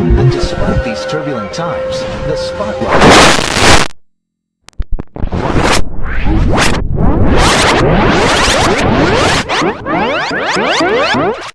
And despite these turbulent times, the spotlight... What?